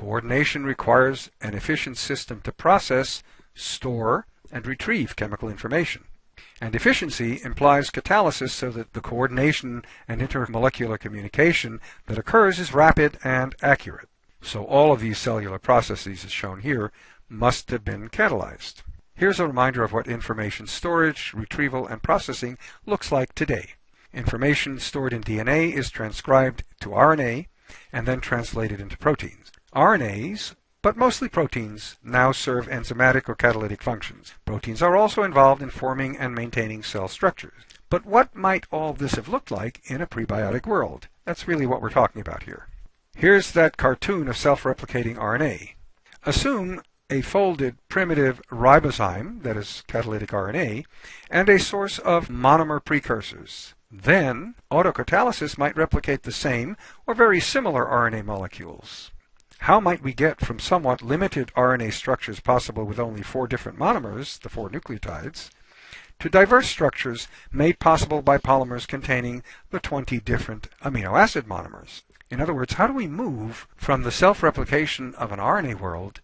Coordination requires an efficient system to process, store, and retrieve chemical information. And efficiency implies catalysis so that the coordination and intermolecular communication that occurs is rapid and accurate. So all of these cellular processes as shown here must have been catalyzed. Here's a reminder of what information storage, retrieval, and processing looks like today. Information stored in DNA is transcribed to RNA and then translated into proteins. RNAs but mostly proteins now serve enzymatic or catalytic functions. Proteins are also involved in forming and maintaining cell structures. But what might all this have looked like in a prebiotic world? That's really what we're talking about here. Here's that cartoon of self-replicating RNA. Assume a folded primitive ribozyme, that is catalytic RNA, and a source of monomer precursors. Then, autocatalysis might replicate the same or very similar RNA molecules. How might we get from somewhat limited RNA structures possible with only four different monomers, the four nucleotides, to diverse structures made possible by polymers containing the 20 different amino acid monomers? In other words, how do we move from the self-replication of an RNA world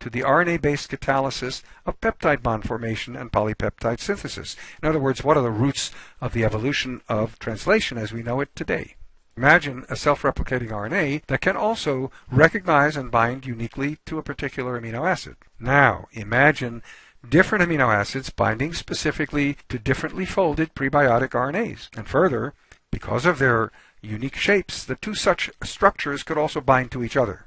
to the RNA-based catalysis of peptide bond formation and polypeptide synthesis? In other words, what are the roots of the evolution of translation as we know it today? Imagine a self-replicating RNA that can also recognize and bind uniquely to a particular amino acid. Now, imagine different amino acids binding specifically to differently folded prebiotic RNAs. And further, because of their unique shapes, the two such structures could also bind to each other.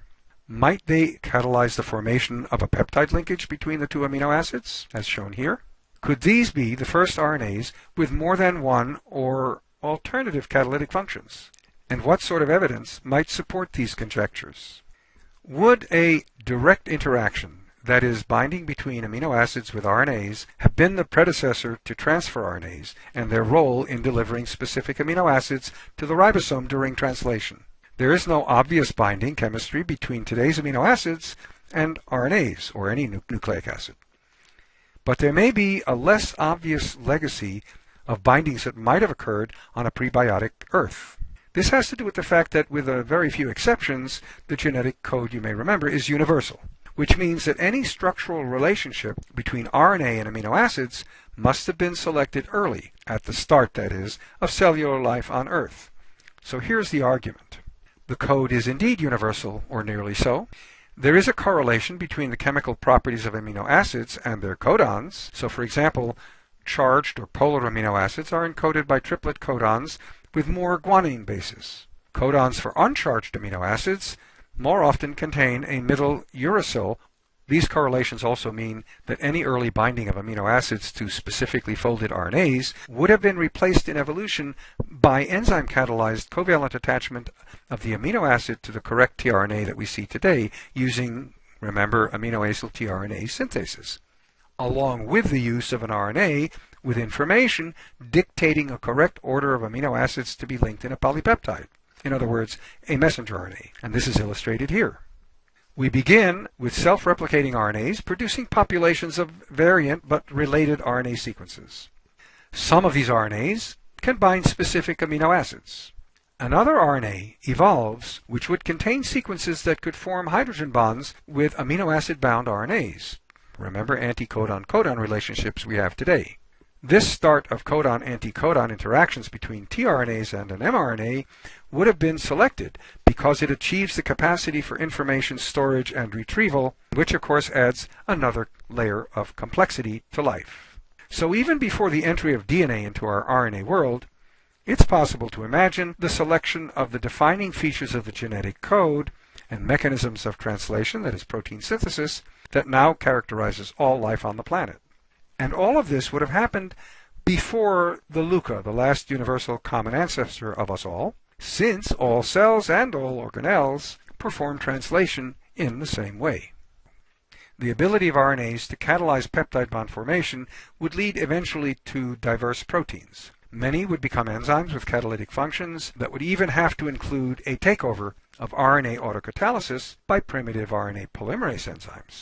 Might they catalyze the formation of a peptide linkage between the two amino acids, as shown here? Could these be the first RNAs with more than one or alternative catalytic functions? And what sort of evidence might support these conjectures? Would a direct interaction, that is, binding between amino acids with RNAs, have been the predecessor to transfer RNAs and their role in delivering specific amino acids to the ribosome during translation? There is no obvious binding chemistry between today's amino acids and RNAs, or any nucleic acid. But there may be a less obvious legacy of bindings that might have occurred on a prebiotic Earth. This has to do with the fact that with a very few exceptions, the genetic code, you may remember, is universal, which means that any structural relationship between RNA and amino acids must have been selected early, at the start, that is, of cellular life on Earth. So here's the argument. The code is indeed universal, or nearly so. There is a correlation between the chemical properties of amino acids and their codons. So for example, charged or polar amino acids are encoded by triplet codons with more guanine bases. Codons for uncharged amino acids more often contain a middle uracil. These correlations also mean that any early binding of amino acids to specifically folded RNAs would have been replaced in evolution by enzyme catalyzed covalent attachment of the amino acid to the correct tRNA that we see today using, remember, aminoacyl tRNA synthesis along with the use of an RNA with information dictating a correct order of amino acids to be linked in a polypeptide. In other words, a messenger RNA, and this is illustrated here. We begin with self-replicating RNAs producing populations of variant but related RNA sequences. Some of these RNAs can bind specific amino acids. Another RNA evolves which would contain sequences that could form hydrogen bonds with amino acid bound RNAs. Remember anti-codon-codon relationships we have today. This start of codon-anti-codon interactions between tRNAs and an mRNA would have been selected because it achieves the capacity for information storage and retrieval, which of course adds another layer of complexity to life. So even before the entry of DNA into our RNA world, it's possible to imagine the selection of the defining features of the genetic code and mechanisms of translation, that is protein synthesis, that now characterizes all life on the planet. And all of this would have happened before the LUCA, the last universal common ancestor of us all, since all cells and all organelles perform translation in the same way. The ability of RNAs to catalyze peptide bond formation would lead eventually to diverse proteins. Many would become enzymes with catalytic functions that would even have to include a takeover of RNA autocatalysis by primitive RNA polymerase enzymes.